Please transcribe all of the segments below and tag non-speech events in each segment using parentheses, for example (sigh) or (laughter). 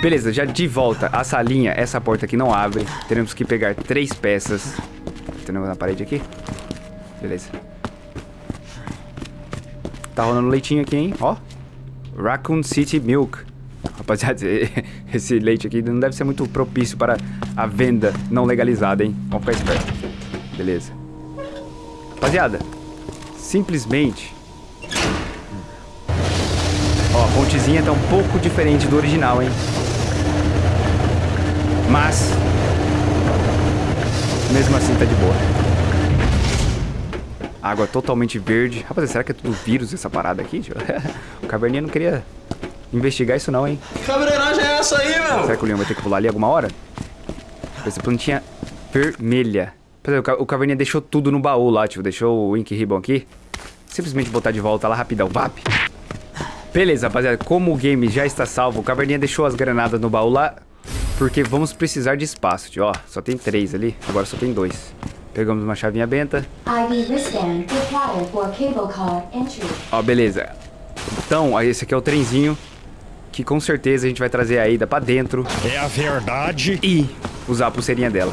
Beleza, já de volta à salinha, essa porta aqui não abre. Teremos que pegar três peças. Tem na parede aqui? Beleza. Tá rolando leitinho aqui, hein? Ó. Raccoon City Milk. Rapaziada, (laughs) esse leite aqui não deve ser muito propício para a venda não legalizada, hein? Vamos ficar esperto. Beleza. Rapaziada, simplesmente... Ó, a pontezinha tá um pouco diferente do original, hein? Mas... Mesmo assim tá de boa. Água totalmente verde. Rapaziada, será que é tudo vírus essa parada aqui? (laughs) O Caverninha não queria investigar isso não, hein? Que é essa aí, meu? Será que o Leão vai ter que pular ali alguma hora? Essa plantinha vermelha. O Caverninha deixou tudo no baú lá, tio. Deixou o Ink Ribbon aqui. Simplesmente botar de volta lá rapidão. Vap! Beleza, rapaziada. Como o game já está salvo, o Caverninha deixou as granadas no baú lá. Porque vamos precisar de espaço, tio. Ó, só tem três ali. Agora só tem dois. Pegamos uma chavinha benta. Ó, beleza. Então, esse aqui é o trenzinho que com certeza a gente vai trazer a Aida pra dentro. É a verdade. E usar a pulseirinha dela.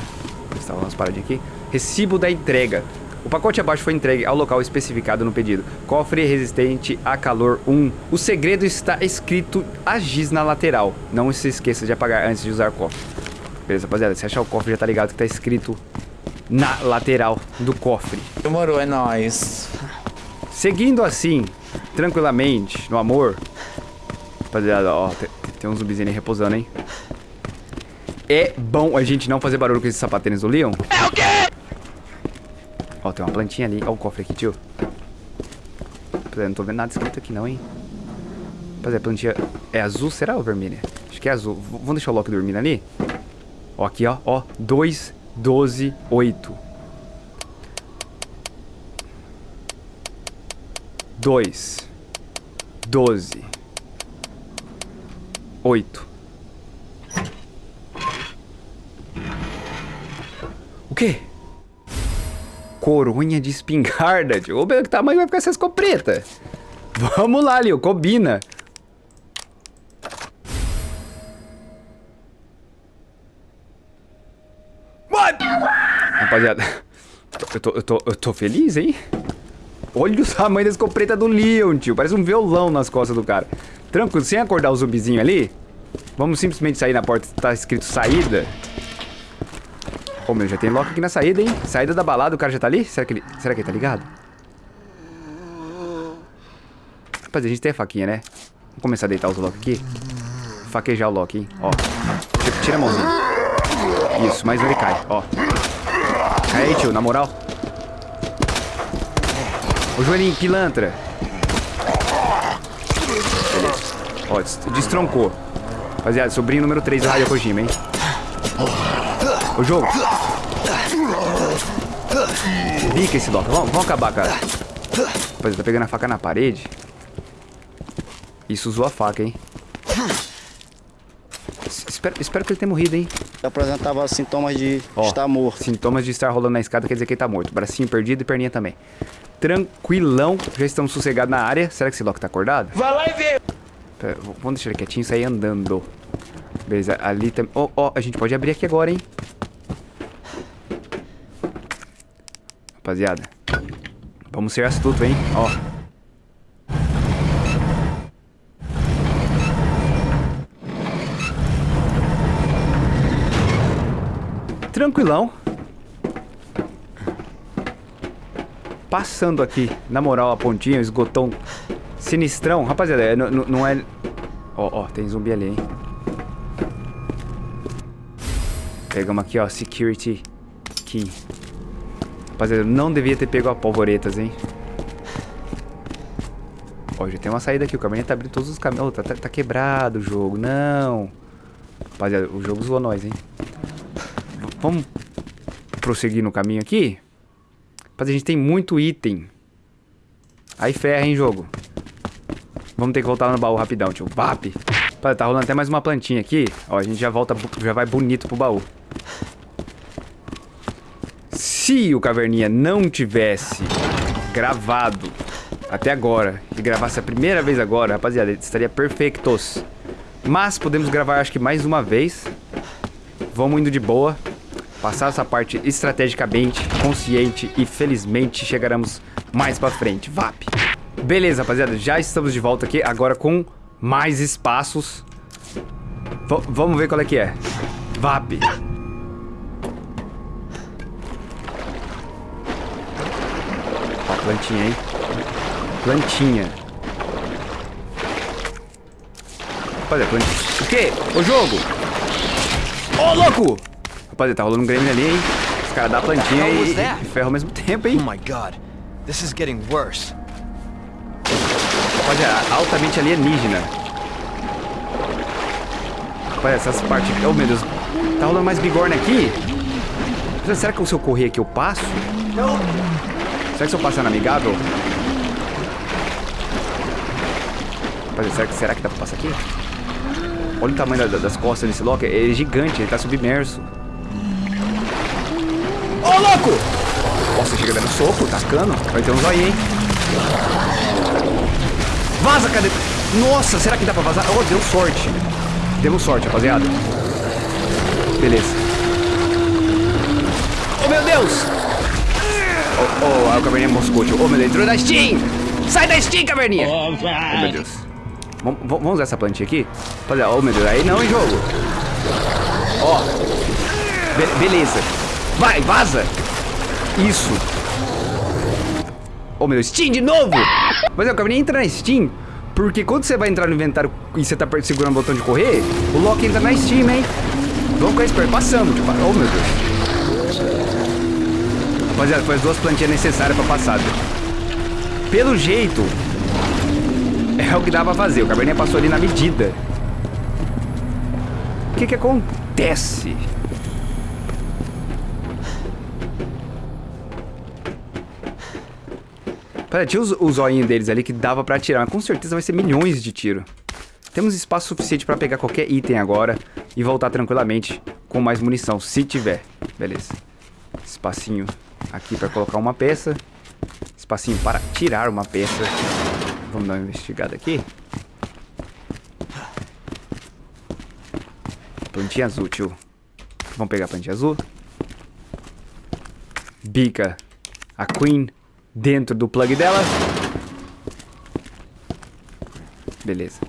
Estava umas paradinhas aqui. Recibo da entrega. O pacote abaixo foi entregue ao local especificado no pedido. Cofre resistente a calor 1. O segredo está escrito a giz na lateral. Não se esqueça de apagar antes de usar o cofre. Beleza, rapaziada. Se achar o cofre já tá ligado que tá escrito na lateral do cofre. Demorou, é nóis. Seguindo assim, tranquilamente, no amor. Rapaziada, ó, tem, tem um zumbizinho aí repousando, hein? É bom a gente não fazer barulho com esses sapatênis do Leon. É o quê? Ó, tem uma plantinha ali. Ó o cofre aqui, tio. Rapaziada, não tô vendo nada escrito aqui não, hein? Rapaziada, a plantinha é azul, será ou vermelha? Acho que é azul. V vamos deixar o Loki dormindo ali? Ó, aqui, ó. Ó, 2, 12, 8. 2, 12, 8. O quê? Coronha de espingarda, tio. Ô, que tamanho vai ficar essa escopeta? Vamos lá, Leo, combina. Rapaziada, eu tô, eu, tô, eu tô feliz, hein? Olha o tamanho da escopeta do Leon, tio. Parece um violão nas costas do cara. Tranquilo, sem acordar o zumbizinho ali. Vamos simplesmente sair na porta. Tá escrito saída. Ô, oh, meu, já tem lock aqui na saída, hein? Saída da balada, o cara já tá ali? Será que ele, será que ele tá ligado? Rapaz, a gente tem a faquinha, né? Vamos começar a deitar os lock aqui. Faquejar o lock, hein? Ó. Tira a mãozinha. Isso, mais um ele cai, ó. Cai aí, tio, na moral. Ô, joelhinho, pilantra. Beleza. Ó, destroncou. Rapaziada, sobrinho número 3 do Raio Kojima, hein? O jogo. Bica esse Doca. Vamos, vamos acabar, cara. Rapaziada, tá pegando a faca na parede. Isso usou a faca, hein? Espero, espero que ele tenha morrido, hein? Apresentava sintomas de Ó, estar morto. Sintomas de estar rolando na escada quer dizer que ele tá morto. Bracinho perdido e perninha também. Tranquilão. Já estamos sossegados na área. Será que esse Loki tá acordado? Vai lá e vê. Pera, vamos deixar ele quietinho e sair andando. Beleza, ali também... Ó, ó, a gente pode abrir aqui agora, hein? Rapaziada. Vamos ser astutos, hein? Ó. Tranquilão. Passando aqui, na moral, a pontinha, o esgotão sinistrão. Rapaziada, não, não é... Ó, ó, tem zumbi ali, hein? Pegamos aqui, ó, security key. Rapaziada, não devia ter pego a polvoretas, hein? Ó, já tem uma saída aqui. O caminhão tá abrindo todos os caminhos. Oh, tá, tá, tá, quebrado o jogo. Não. Rapaziada, o jogo zoou nós, hein? V vamos prosseguir no caminho aqui? Rapaziada, a gente tem muito item. Aí ferra, hein, jogo? Vamos ter que voltar no baú rapidão, tio. Rapaziada, tá rolando até mais uma plantinha aqui. Ó, a gente já volta, já vai bonito pro baú. Se o Caverninha não tivesse gravado até agora, e gravasse a primeira vez agora, rapaziada, estaria perfeitos. Mas podemos gravar acho que mais uma vez. Vamos indo de boa. Passar essa parte estrategicamente, consciente e felizmente chegaremos mais pra frente. VAP. Beleza, rapaziada. Já estamos de volta aqui, agora com mais espaços. V vamos ver qual é que é. VAP. Plantinha, hein? Plantinha. Rapaziada, plantinha. O quê? O jogo? Ô, louco! Rapaziada, tá rolando um Grêmio ali, hein? Os caras dão a plantinha e, e ferro ao mesmo tempo, Oh hein? my god. This is getting worse. Rapaziada, altamente alienígena. Rapaziada, essas partes... Oh, meu Deus. Tá rolando mais bigorna aqui? Será que se eu correr aqui eu passo? Será que se eu passar na amigável? Rapaziada, será será que dá pra passar aqui? Olha o tamanho da- das costas desse Loki. Ele é gigante, ele tá submerso. Ô, louco! Nossa, chega dando soco, tacando. Vai ter um zoinho, hein? Vaza, cadê? Nossa, será que dá pra vazar? Oh, deu sorte. Demos sorte, rapaziada. Beleza. Oh, meu Deus! Oh, oh, a caverninha moscou. Oh, meu Deus, entrou na Steam! Sai da Steam, caverninha! Oh, meu Deus. Vamos, vamos usar essa plantinha aqui? Rapaziada, oh, meu Deus, aí não, hein, jogo? Ó. Be- beleza. Vai, vaza! Isso. Oh, meu Deus, Steam de novo! Mas eu acabei nem entra na Steam, porque quando você vai entrar no inventário e você tá segurando o botão de correr, o Loki entra na Steam, hein? Vamos ficar esperto. Passamos, tipo, oh, meu Deus. Rapaziada, foi as duas plantinhas necessárias pra passar. Pelo jeito, é o que dá pra fazer. O Cabernet passou ali na medida. O que que acontece? Pera, tinha os, o zoinho deles ali que dava pra atirar, mas com certeza vai ser milhões de tiro. Temos espaço suficiente pra pegar qualquer item agora e voltar tranquilamente com mais munição, se tiver. Beleza. Espacinho aqui pra colocar uma peça. Espacinho para tirar uma peça. Vamos dar uma investigada aqui. Plantinha azul, tio. Vamos pegar a plantinha azul. Bica a Queen dentro do plug dela. Beleza.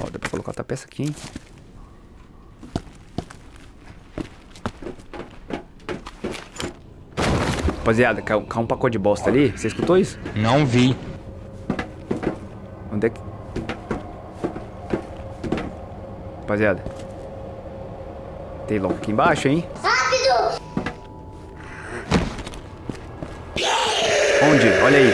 Ó, dá pra colocar outra peça aqui, hein? Rapaziada, caiu, caiu um pacote de bosta ali. Você escutou isso? Não vi. Onde é que... Rapaziada. Tem louco aqui embaixo, hein? Rápido! Onde? Olha aí.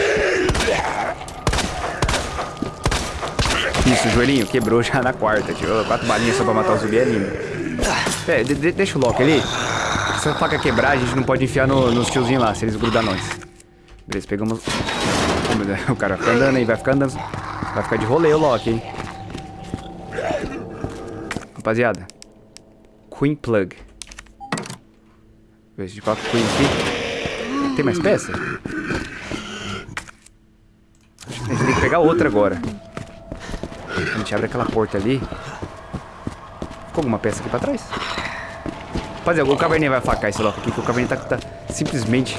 Isso, o joelhinho quebrou já na quarta, tio. Quatro balinhas só pra matar o zumbi é lindo. É, de- de- deixa o Loki ali. A faca quebrar, a gente não pode enfiar no- nos tiozinhos lá, se eles grudar nós. Beleza, pegamos... O cara vai ficar andando aí, vai ficar andando... Vai ficar de rolê o Loki, hein? Rapaziada. Queen Plug. Ver se a gente coloca Queen aqui. Tem mais peça? A gente tem que pegar outra agora. A gente abre aquela porta ali. Ficou alguma peça aqui pra trás? Rapaziada, o Cabernet vai facar esse Loki aqui, que o Cabernet tá, tá simplesmente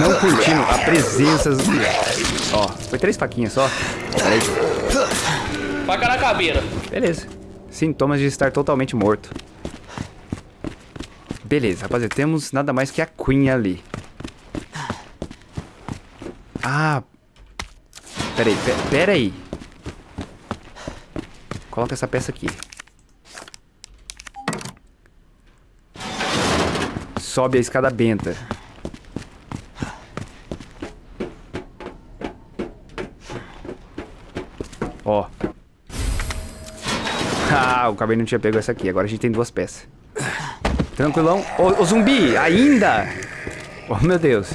não curtindo a presença... Ó, foi três faquinhas só. Peraí. Faca na cabeça. Beleza. Sintomas de estar totalmente morto. Beleza, rapaziada. Temos nada mais que a Queen ali. Ah. Pera aí, pe- pera aí. Coloca essa peça aqui. Sobe a escada benta. Ó. Ah, o cabelo não tinha pego essa aqui. Agora a gente tem duas peças. Tranquilão. Ô, ô, zumbi, ainda! Oh, meu Deus.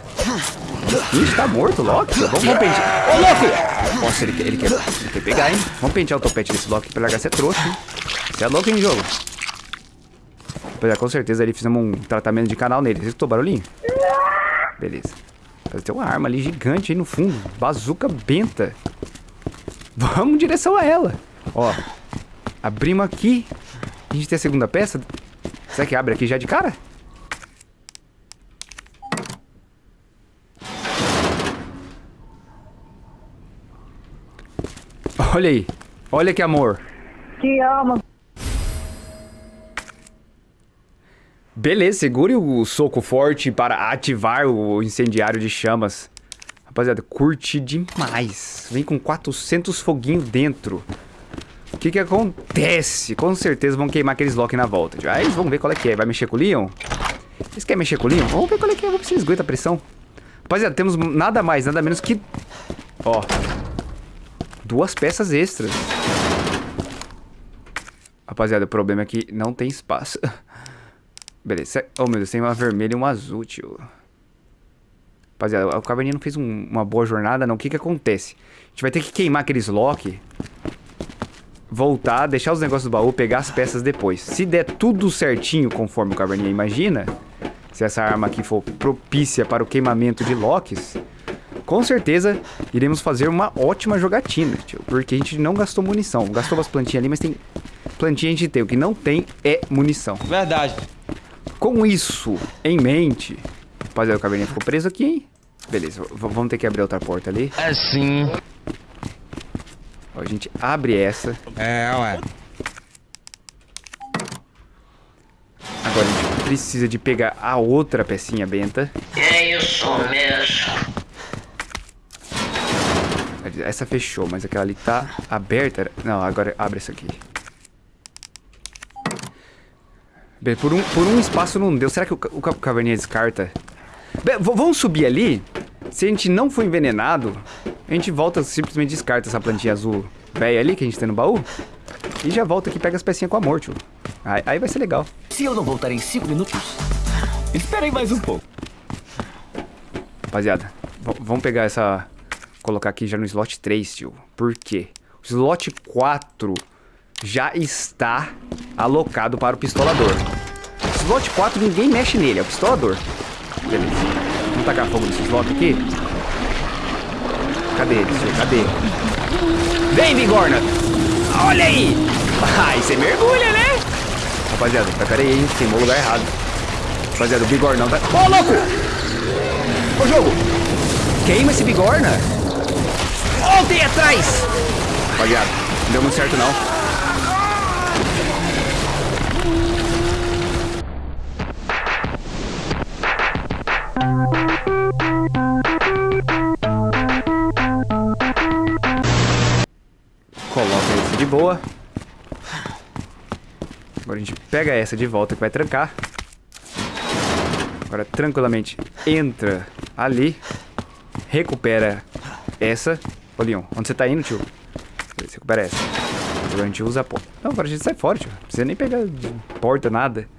Ixi, tá morto Loki. Vamos, vamos pentear. Ô, louco! Nossa, ele quer, ele, quer, ele quer pegar, hein? Vamos pentear o topete desse Loki pra largar ser trouxa, hein? Você é louco, hein, jogo? Rapaziada, com certeza ali fizemos um tratamento de canal nele. Você escutou o barulhinho? Beleza. Tem uma arma ali gigante aí no fundo. Bazuca benta. Vamos em direção a ela. Ó. Abrimos aqui. A gente tem a segunda peça. Será que abre aqui já de cara? Olha aí. Olha que amor. Te amo. Beleza, segure o soco forte para ativar o incendiário de chamas. Rapaziada, curti demais. Vem com 400 foguinhos dentro. O que que acontece? Com certeza vão queimar aqueles lock na volta. Aí vamos ver qual é que é. Vai mexer com o Leon? Vocês querem mexer com o Leon? Vamos ver qual é que é. Vamos ver se aguenta a pressão. Rapaziada, temos nada mais, nada menos que... Ó. Duas peças extras. Rapaziada, o problema é que não tem espaço. (laughs) Beleza. Oh, meu Deus, tem uma vermelha e uma azul, tio. Rapaziada, o Caverninha não fez um, uma boa jornada, não. O que que acontece? A gente vai ter que queimar aqueles lock. Voltar, deixar os negócios do baú, pegar as peças depois. Se der tudo certinho, conforme o Caverninha imagina, se essa arma aqui for propícia para o queimamento de locks, com certeza iremos fazer uma ótima jogatina, tio. Porque a gente não gastou munição. Gastou umas plantinhas ali, mas tem... Plantinha a gente tem. O que não tem é munição. Verdade. Com isso em mente... Rapaziada, o caverninha ficou preso aqui, hein? Beleza, vamos ter que abrir outra porta ali. Assim. Ó, a gente abre essa. É, ué. Agora a gente precisa de pegar a outra pecinha benta. É isso mesmo. Essa fechou, mas aquela ali tá aberta. Não, agora abre essa aqui. Bem, por um, por um espaço não deu. Será que o, o ca- caverninha descarta? Bem, vamos subir ali. Se a gente não for envenenado, a gente volta, simplesmente descarta essa plantinha azul velha ali que a gente tem no baú. E já volta aqui e pega as pecinhas com amor, tio. Aí, aí vai ser legal. Se eu não voltar em cinco minutos, espere aí mais um pouco. Rapaziada, vamos pegar essa... Colocar aqui já no slot 3, tio. Por quê? O slot 4 já está alocado para o pistolador. Slot 4 ninguém mexe nele, é o pistolador. Beleza. Vamos tacar fogo nesse slot aqui? Cadê ele? Cadê? Vem, Bigorna! Olha aí! (laughs) Ai, você mergulha, né? Rapaziada, peraí, hein? Queimou o lugar errado. Rapaziada, o Bigornão tá... Ô, louco! Ô, jogo! Queima esse bigorna! Voltem atrás! Rapaziada, não deu muito certo não. Boa. Agora a gente pega essa de volta que vai trancar. Agora tranquilamente entra ali. Recupera essa. Ô Leon, onde você tá indo, tio? Beleza, recupera essa. Agora a gente usa a porta. Não, agora a gente sai fora, tio. Não precisa nem pegar porta, nada.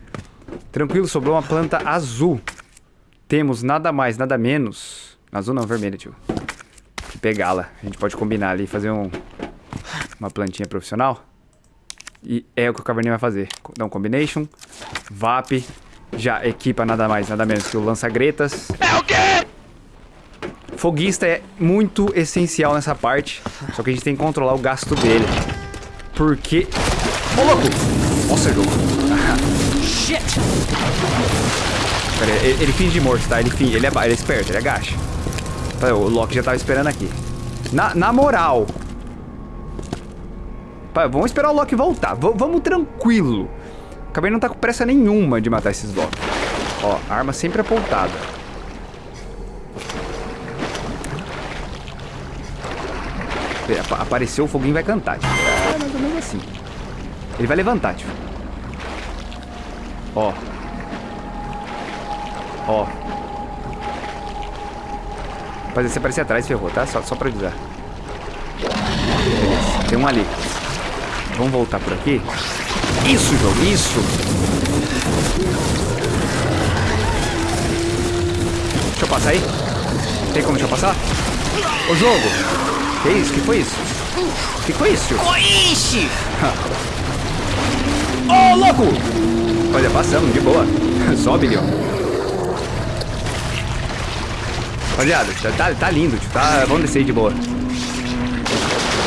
Tranquilo, sobrou uma planta azul. Temos nada mais, nada menos. Azul não, vermelha, tio. Pegá-la. A gente pode combinar ali, fazer um, uma plantinha profissional. E é o que o Caverninha vai fazer. Dá um combination. VAP. Já equipa nada mais, nada menos que o lança-gretas. É o quê? Foguista é muito essencial nessa parte. Só que a gente tem que controlar o gasto dele. Porque... Ô, louco! Nossa, jogo. Shit! Pera aí, ele, ele finge de morto, tá? Ele finge, ele é, ele é esperto, ele agacha. Tá, O Loki já tava esperando aqui. Na, na moral... Vamos esperar o Loki voltar. V- vamos tranquilo. Caverna não tá com pressa nenhuma de matar esses Loki. Ó, arma sempre apontada. Apa- Apareceu, o foguinho vai cantar, tio. É mais ou menos assim. Ele vai levantar, tio. Ó. Ó. Rapaz, se aparecer atrás, ferrou, tá? Só, só pra avisar. Beleza, tem um ali. Vamos voltar por aqui? Isso, jogo, isso! Deixa eu passar aí? Tem como deixa eu passar? Ô, jogo! Que isso? Que foi isso? Que foi isso? Ixi! (laughs) Ô, louco! Olha, passamos, de boa. (laughs) Sobe, Leon. Rapaziada, tá, tá, lindo. Tá, vamos descer de boa.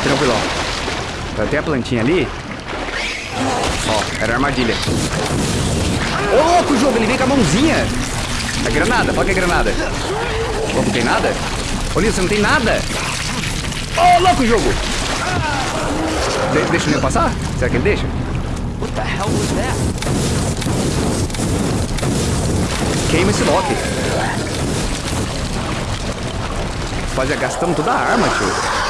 Tranquilão. Tá, Tem a plantinha ali. Ó, era a armadilha. Ô, louco, o jogo, ele vem com a mãozinha. É granada, que é granada. Não tem nada? Ô, Nilson, não tem nada. Ô, louco, o jogo. De- deixa o Nil passar? Será que ele deixa? What the hell was that? Queima esse Loki. Rapaziada, gastamos toda a arma, tio.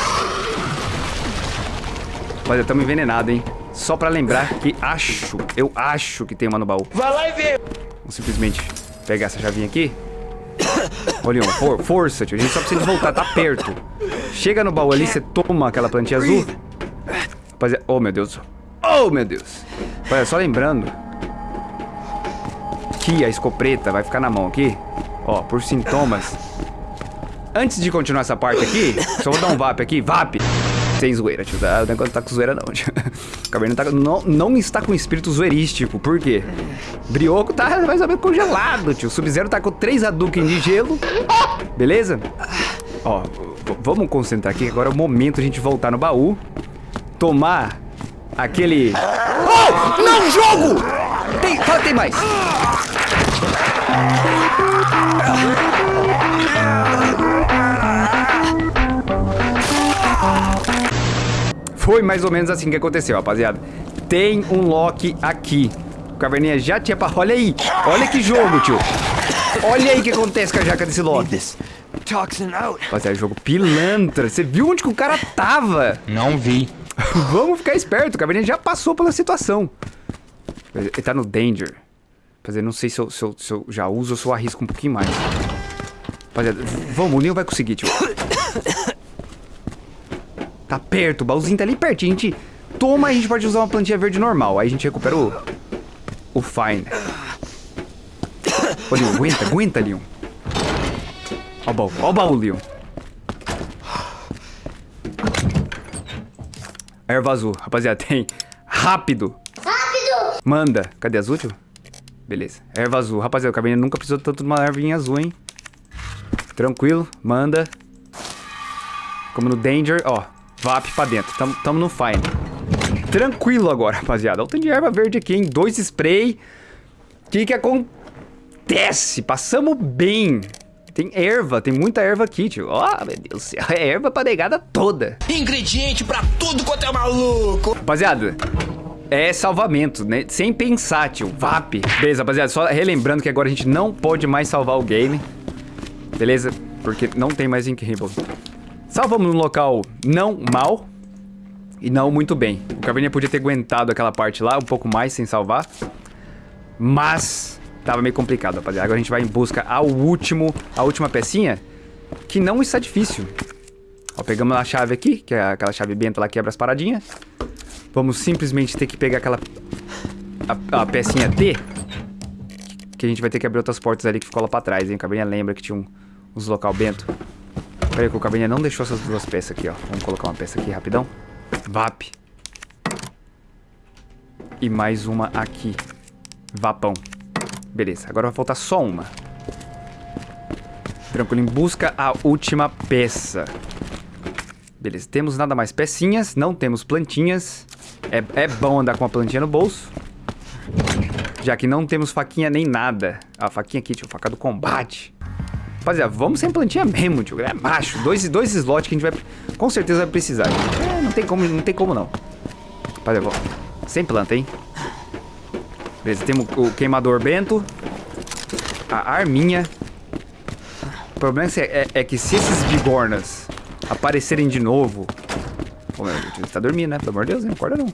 Rapaziada, estamos envenenados, hein? Só pra lembrar que acho, eu acho que tem uma no baú. Vai lá e vê. Vamos simplesmente pegar essa chavinha aqui. Ô, Leon, for- força, tio. A gente só precisa voltar, tá perto. Chega no baú ali, você toma aquela plantinha azul. Rapaziada, oh meu Deus. Oh meu Deus. Rapaziada, só lembrando que a escopeta vai ficar na mão aqui. Ó, por sintomas. Antes de continuar essa parte aqui, só vou dar um VAP aqui. VAP! Sem zoeira, tio. tá? O negócio não tá com zoeira, não, (laughs) tio. O Caverna tá, não, não está com espírito zoeirístico. Por quê? Brioco tá mais ou menos congelado, tio. Sub-Zero tá com três Hadouken de gelo. Beleza? Ó, vamos concentrar aqui. Agora é o momento de a gente voltar no baú. Tomar aquele... Oh! Não, jogo! Tem, tem mais. Foi mais ou menos assim que aconteceu, rapaziada. Tem um Loki aqui. O Caverninha já tinha... pa- Olha aí. Olha que jogo, tio. Olha aí o que acontece com a jaca desse out. Rapaziada, jogo pilantra. Você viu onde que o cara tava? Não vi. (laughs) Vamos ficar esperto. O Caverninha já passou pela situação. Ele tá no danger. Rapaziada, não sei se eu, se eu- se eu já uso ou se eu arrisco um pouquinho mais. Rapaziada, vamos. O Neo vai conseguir, tio. Tá perto. O baúzinho tá ali pertinho. A gente toma, a gente pode usar uma plantinha verde normal. Aí a gente recupera o... O fine. Ô, Leon, aguenta, aguenta, Leon. Ó o baú, ó o baú, Leon. Erva azul. Rapaziada, tem. Rápido. Rápido. Manda. Cadê azul, tio? Beleza. Erva azul. Rapaziada, o cabernet nunca precisou tanto de uma ervinha azul, hein? Tranquilo. Manda. Como no danger, ó. VAP pra dentro. Tamo, tamo no fine. Tranquilo agora, rapaziada. Olha o tanto de erva verde aqui, hein? Dois spray. O que que acontece? Passamos bem. Tem erva, tem muita erva aqui, tio. Ó, meu Deus do céu. É erva pra negada toda. Ingrediente pra tudo quanto é maluco. Rapaziada, é salvamento, né? Sem pensar, tio. VAP. Beleza, rapaziada, só relembrando que agora a gente não pode mais salvar o game. Beleza? Porque não tem mais Incredible. Salvamos num local não mal e não muito bem. O Caverninha podia ter aguentado aquela parte lá um pouco mais sem salvar. Mas tava meio complicado, rapaziada. Agora a gente vai em busca ao último, a última pecinha, que não está difícil. Ó, pegamos a chave aqui, que é aquela chave benta lá que quebra as paradinhas. Vamos simplesmente ter que pegar aquela... A, a pecinha T. Que a gente vai ter que abrir outras portas ali que ficou lá pra trás, hein? O Caverninha lembra que tinha um, uns local bento. Pera aí que o Caverninha não deixou essas duas peças aqui, ó. Vamos colocar uma peça aqui rapidão. VAP. E mais uma aqui. Vapão. Beleza, agora vai faltar só uma. Tranquilo, em busca a última peça. Beleza, temos nada mais pecinhas, não temos plantinhas. É, é bom andar com uma plantinha no bolso. Já que não temos faquinha nem nada. A faquinha aqui, tio, faca do combate. Rapaziada, vamos sem plantinha mesmo, tio. É macho. Dois, dois slots que a gente vai. Com certeza vai precisar. É, não tem como, não tem como não. Rapaziada, vamos. Sem planta, hein? Beleza, temos o queimador bento. A arminha. O problema é, é- é que se esses bigornas aparecerem de novo. Ô, meu você tá dormindo, né? Pelo amor de Deus, não acorda não.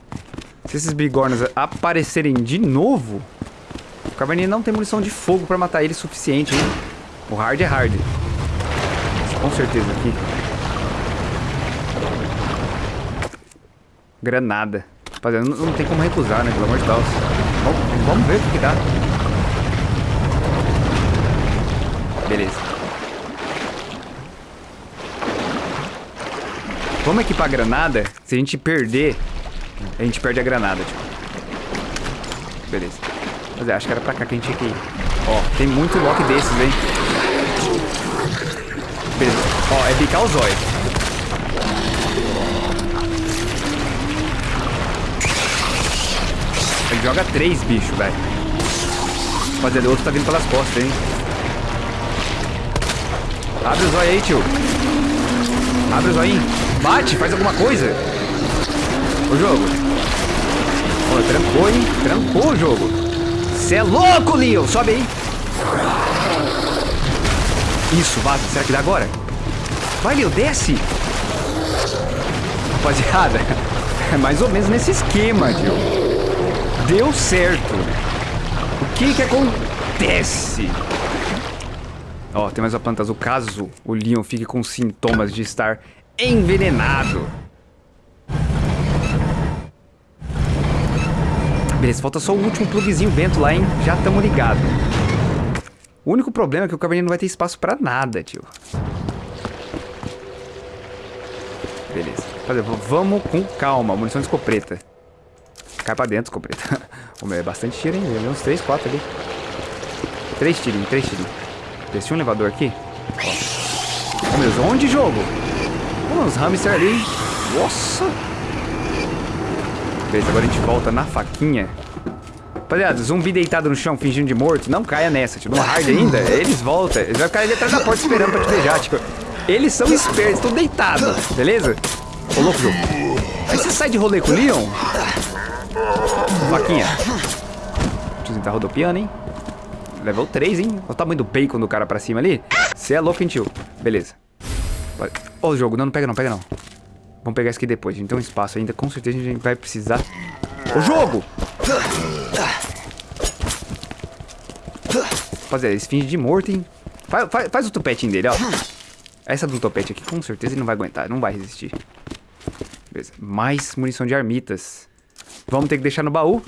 Se esses bigornas aparecerem de novo, o Caverninha não tem munição de fogo pra matar ele suficiente, hein? O hard é hard. Com certeza aqui. Granada. Rapaziada, não, não tem como recusar, né? Pelo amor de Deus. Vamos, vamos ver o que, dá. Beleza. Vamos equipar a granada. Se a gente perder, a gente perde a granada, tipo. Beleza. Mas é, acho que era pra cá que a gente tinha que ir. Ó, tem muito lock desses, hein? Ó, é bicar o zóio. joga três bichos, velho. Rapaziada, o outro tá vindo pelas costas, hein? Abre os olhos aí, tio. Abre os olhinhos. Bate, faz alguma coisa. O jogo. Ó, trancou, hein? Trancou o jogo. Cê é louco, Leon. Sobe aí. Isso, vaza. Será que dá agora? Vai, desce. Rapaziada, é mais ou menos nesse esquema, tio. Deu certo. O que que acontece? Ó, tem mais uma planta azul. Caso o Leon fique com sintomas de estar envenenado. Beleza, falta só o último plugzinho vento lá, hein? Já tamo ligado. O único problema é que o caverninha não vai ter espaço pra nada, tio. Fazer, vamos com calma. Munição de escopeta. Cai pra dentro, escopeta. (laughs) Ô, meu, é bastante tiro, hein? Uns 3, 4 ali. 3 tirinhos, 3 tirinhos. Desci um elevador aqui. Ó. Ô, meu onde jogo? Uns hamster ali. Nossa. Beleza, agora a gente volta na faquinha. Rapaziada, zumbi deitado no chão, fingindo de morto, não caia nessa, tipo, no hard ainda, eles voltam, eles vão ficar ali atrás da porta esperando pra te beijar, tipo, eles são espertos, estão deitados, beleza? Ô, louco, jogo. Aí você sai de rolê com o Leon? Faquinha. O tiozinho tá rodopiando, hein? Level 3, hein? Olha o tamanho do bacon do cara pra cima ali. Você é louco, hein, tio? Beleza. Ô, o jogo, não, não pega não, pega não. Vamos pegar isso aqui depois, a gente tem um espaço ainda, com certeza a gente vai precisar... Ô, jogo! Rapaziada, eles fingem de morto, hein? Faz, faz, faz o topetinho dele, ó. Essa do topete aqui, com certeza ele não vai aguentar, não vai resistir. Beleza. Mais munição de armitas. Vamos ter que deixar no baú.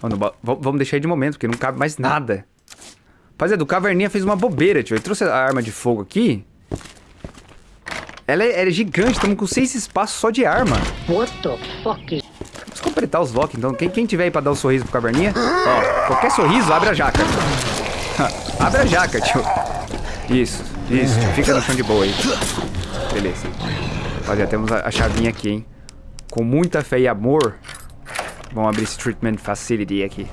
No ba... Vamos deixar aí de momento, porque não cabe mais nada. Rapaziada, o Caverninha fez uma bobeira, tio. Ele trouxe a arma de fogo aqui. Ela é, ela é gigante, estamos com seis espaços só de arma. What the fuck? Vamos completar os locks, então. Quem, quem tiver aí pra dar o um sorriso pro Caverninha, ó, qualquer sorriso, abre a jaca. (laughs) abre a jaca, tio. Isso, isso, tio. Fica no chão de boa aí. Beleza. Rapaziada, temos a, a chavinha aqui, hein. Com muita fé e amor, vamos abrir esse Treatment Facility aqui.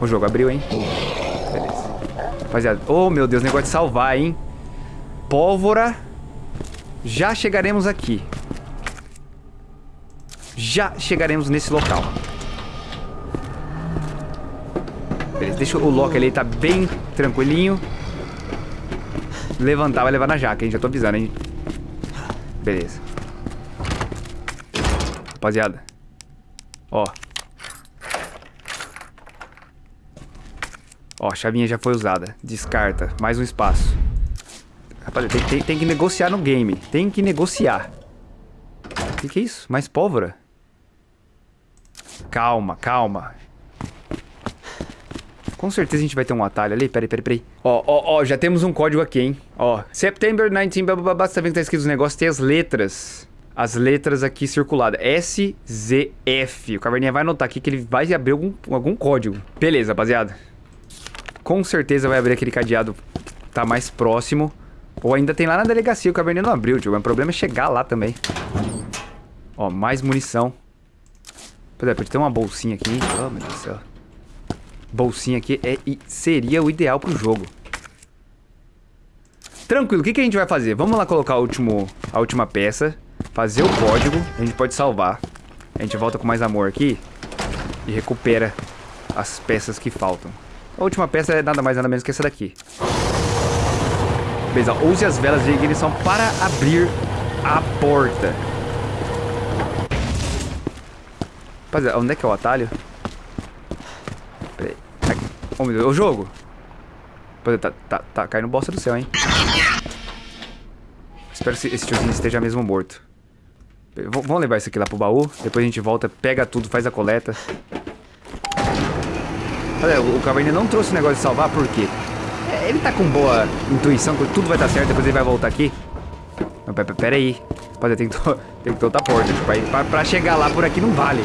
O jogo abriu, hein? Beleza. Rapaziada, oh meu Deus, negócio de salvar, hein? Pólvora. Já chegaremos aqui. Já chegaremos nesse local. Beleza, deixa o Loki ali, tá bem tranquilinho. Levantar, vai levar na jaca, hein? Já tô avisando, hein? Beleza. Rapaziada. Ó. Ó, a chavinha já foi usada. Descarta. Mais um espaço. Rapaziada, tem, tem, tem que negociar no game. Tem que negociar. O que, que é isso? Mais pólvora? Calma, calma. Com certeza a gente vai ter um atalho ali. Peraí, peraí, peraí. Ó, ó, ó, já temos um código aqui, hein? Ó, September 19, bababá, você tá vendo que tá escrito os negócios? Tem as letras. As letras aqui circuladas. S, Z, F. O Caverninha vai anotar aqui que ele vai abrir algum, algum código. Beleza, rapaziada. Com certeza vai abrir aquele cadeado que tá mais próximo. Ou ainda tem lá na delegacia, o Caverninha não abriu, tio. O problema é chegar lá também. Ó, mais munição. Por exemplo, tem uma bolsinha aqui. Oh, meu Deus do céu. Bolsinha aqui é, seria o ideal pro jogo. Tranquilo, o que, que a gente vai fazer? Vamos lá colocar último, a última peça. Fazer o código. A gente pode salvar. A gente volta com mais amor aqui. E recupera as peças que faltam. A última peça é nada mais nada menos que essa daqui. Beleza, use as velas de ignição para abrir a porta. Rapaziada, onde é que é o atalho? Oh, meu Deus, o jogo. Rapaziada, tá, tá, tá caindo bosta do céu, hein? Espero que esse tiozinho esteja mesmo morto. V vamos levar isso aqui lá pro baú. Depois a gente volta, pega tudo, faz a coleta. Olha, o Caverninha não trouxe o negócio de salvar, por quê? Ele tá com boa intuição que tudo vai dar certo, depois ele vai voltar aqui. Não, pera, pera aí. Rapaziada, tem que, (laughs) tem que ter outra porta, tipo, aí, pra, pra chegar lá por aqui não vale.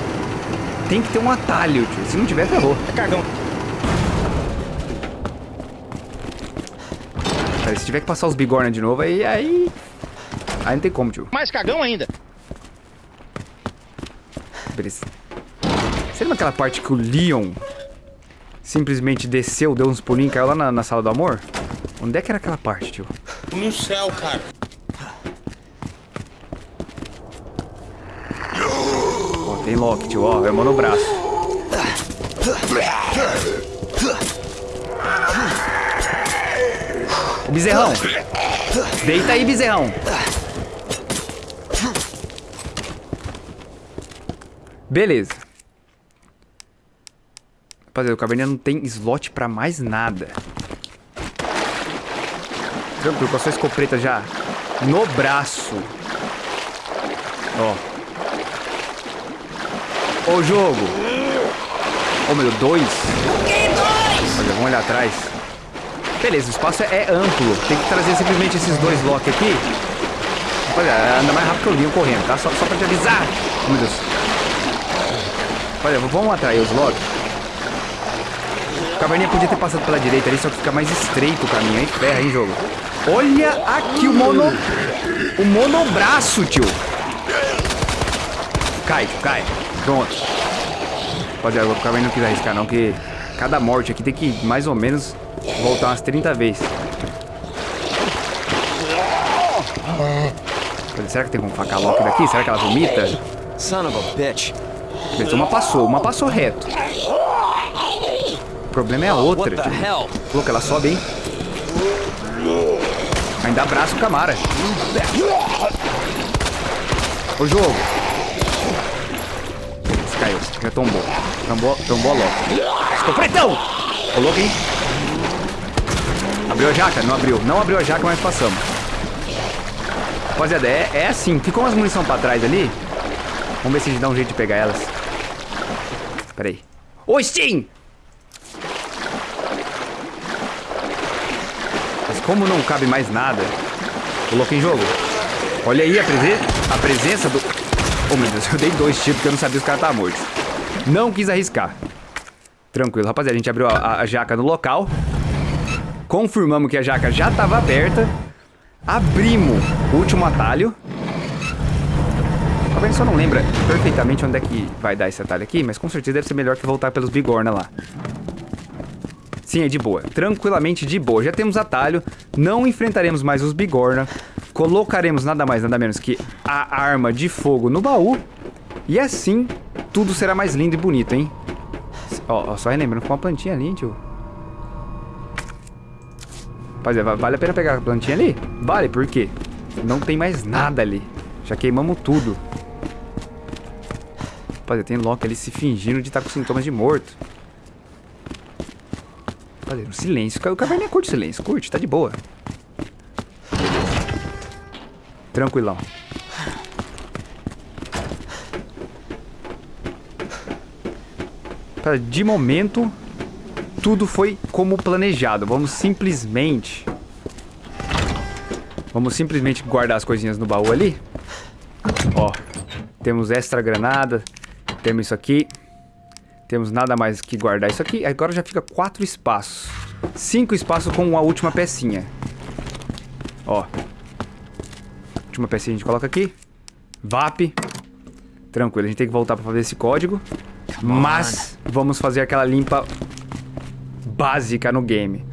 Tem que ter um atalho, tio. Se não tiver, ferrou. É cagão. Se tiver que passar os bigorna de novo, aí... Aí, aí não tem como, tio. Mais cagão ainda. Beleza. Você lembra aquela parte que o Leon simplesmente desceu, deu uns pulinhos e caiu lá na, na sala do amor? Onde é que era aquela parte, tio? No céu, cara. Ó, tem Loki, tio, ó, é mão no braço. Bezerrão. Deita aí, bezerrão. Beleza. Rapaziada, o Caverninha não tem slot pra mais nada. Tranquilo, com a sua escopeta já no braço. Ó. Ô jogo. Ô meu, dois. Olha, vamos olhar atrás. Beleza, o espaço é, amplo. Tem que trazer simplesmente esses dois Loki aqui. Olha, anda mais rápido que eu vinha correndo, tá? Só, só pra te avisar. Oh, meu Deus. Olha, vamos atrair os Loki. O Caverninha podia ter passado pela direita ali, só que fica mais estreito o caminho, hein? Ferra, hein, jogo? Olha aqui o mono... O monobraço, tio. Cai, cai. Pronto. Rapaziada, o Caverninha não quis arriscar não, que cada morte aqui tem que mais ou menos voltar umas 30 vezes. Será que tem como facar a Loki daqui? Será que ela vomita? Son of a bitch. Uma passou, uma passou reto. O problema é a outra. Hell? Louco, ela sobe, hein? Ainda abraça o Camara. O jogo. Esse caiu, já tombou. Tombou, tombou a Loki. Escopretão! Ô, louco, hein? Abriu a jaca? Não abriu. Não abriu a jaca, mas passamos. Rapaziada, é, é assim. Ficou umas munição pra trás ali. Vamos ver se a gente dá um jeito de pegar elas. Pera aí. Ô, Steam! Mas como não cabe mais nada, coloquei em jogo. Olha aí a, a presença do... Oh, meu Deus, (laughs) eu dei dois tiros porque eu não sabia se o cara morto. Não quis arriscar. Tranquilo, rapaziada, a gente abriu a, a- a jaca no local. Confirmamos que a jaca já estava aberta. Abrimos o último atalho. Talvez só não lembra perfeitamente onde é que vai dar esse atalho aqui, mas com certeza deve ser melhor que voltar pelos bigorna lá. Sim, é de boa. Tranquilamente de boa. Já temos atalho. Não enfrentaremos mais os bigorna. Colocaremos nada mais, nada menos que a arma de fogo no baú. E assim, tudo será mais lindo e bonito, hein? Ó, ó, só relembrando, ficou uma plantinha ali, tio. Rapaziada, vale a pena pegar a plantinha ali? Vale, por quê? Não tem mais nada ali. Já queimamos tudo. Rapaziada, tem Loki ali se fingindo de estar com sintomas de morto. Rapaziada, um silêncio. O Caverninha curte silêncio. Curte, tá de boa. Tranquilão. De momento, tudo foi como planejado. Vamos simplesmente... Vamos simplesmente guardar as coisinhas no baú ali. Ó, temos extra granada, temos isso aqui. Temos nada mais que guardar isso aqui. Agora já fica quatro espaços. Cinco espaços com a última pecinha. Ó. Última pecinha a gente coloca aqui. VAP. Tranquilo, a gente tem que voltar pra fazer esse código. Mas vamos fazer aquela limpa básica no game.